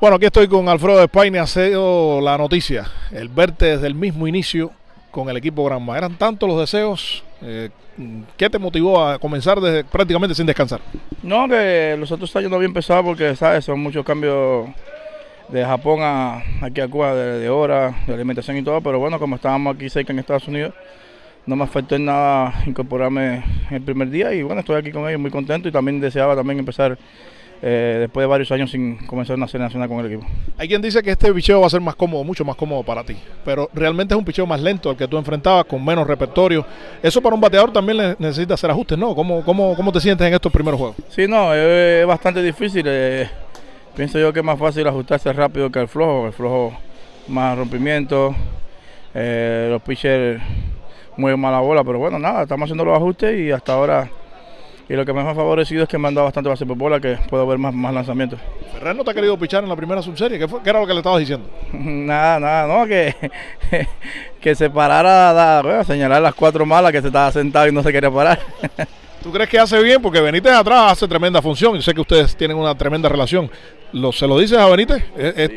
Bueno, aquí estoy con Alfredo España, ha sido la noticia, el verte desde el mismo inicio con el equipo Granma. ¿Eran tantos los deseos? Eh, ¿Qué te motivó a comenzar desde, prácticamente sin descansar? No, que los otros años no había empezado porque, ¿sabes? Son muchos cambios de Japón a aquí a Cuba, de, de hora, de alimentación y todo, pero bueno, como estábamos aquí cerca en Estados Unidos, no me afectó en nada incorporarme el primer día y bueno, estoy aquí con ellos muy contento y también deseaba también empezar eh, después de varios años sin comenzar una serie nacional con el equipo. Hay quien dice que este picheo va a ser más cómodo, mucho más cómodo para ti, pero realmente es un picheo más lento al que tú enfrentabas, con menos repertorio. Eso para un bateador también necesita hacer ajustes, ¿no? ¿Cómo, cómo, cómo te sientes en estos primeros juegos? Sí, no, es bastante difícil. Eh, pienso yo que es más fácil ajustarse rápido que el flojo, el flojo más rompimiento, eh, los pitchers muy mala bola, pero bueno, nada, estamos haciendo los ajustes y hasta ahora y lo que me ha favorecido es que me han dado bastante base por bola, que puedo ver más, más lanzamientos. ¿Ferrer no te ha querido pichar en la primera subserie? ¿Qué, fue, ¿Qué, era lo que le estabas diciendo? nada, nada, no, que, que se parara a, bueno, señalar las cuatro malas que se estaba sentado y no se quería parar. ¿Tú crees que hace bien? Porque Benítez atrás hace tremenda función. Yo sé que ustedes tienen una tremenda relación. ¿Lo, ¿Se lo dices a Benítez?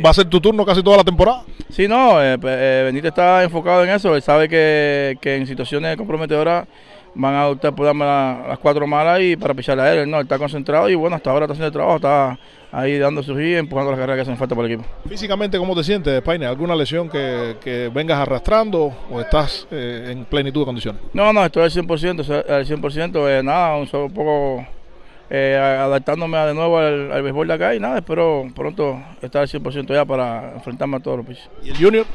¿Va a ser tu turno casi toda la temporada? Sí, no, eh, eh, Benítez está enfocado en eso. Él sabe que, que en situaciones comprometedoras van a adoptar por darme la, las cuatro malas y para picharle a él. No, él está concentrado y bueno, hasta ahora está haciendo el trabajo, está ahí dando su y empujando las carreras que hacen falta para el equipo. Físicamente, ¿cómo te sientes, España? ¿Alguna lesión que, que, vengas arrastrando o estás eh, en plenitud de condiciones? No, no, estoy al 100%, al 100%, eh, nada, un, solo poco eh, adaptándome de nuevo al, al, béisbol de acá y nada, espero pronto estar al 100% ya para enfrentarme a todos los pisos. ¿Y el Junior?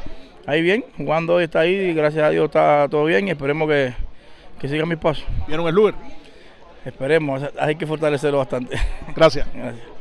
Ahí bien, jugando hoy está ahí y gracias a Dios está todo bien y esperemos que que sigan mis pasos. ¿Vieron el Luger? Esperemos, hay que fortalecerlo bastante. Gracias. Gracias.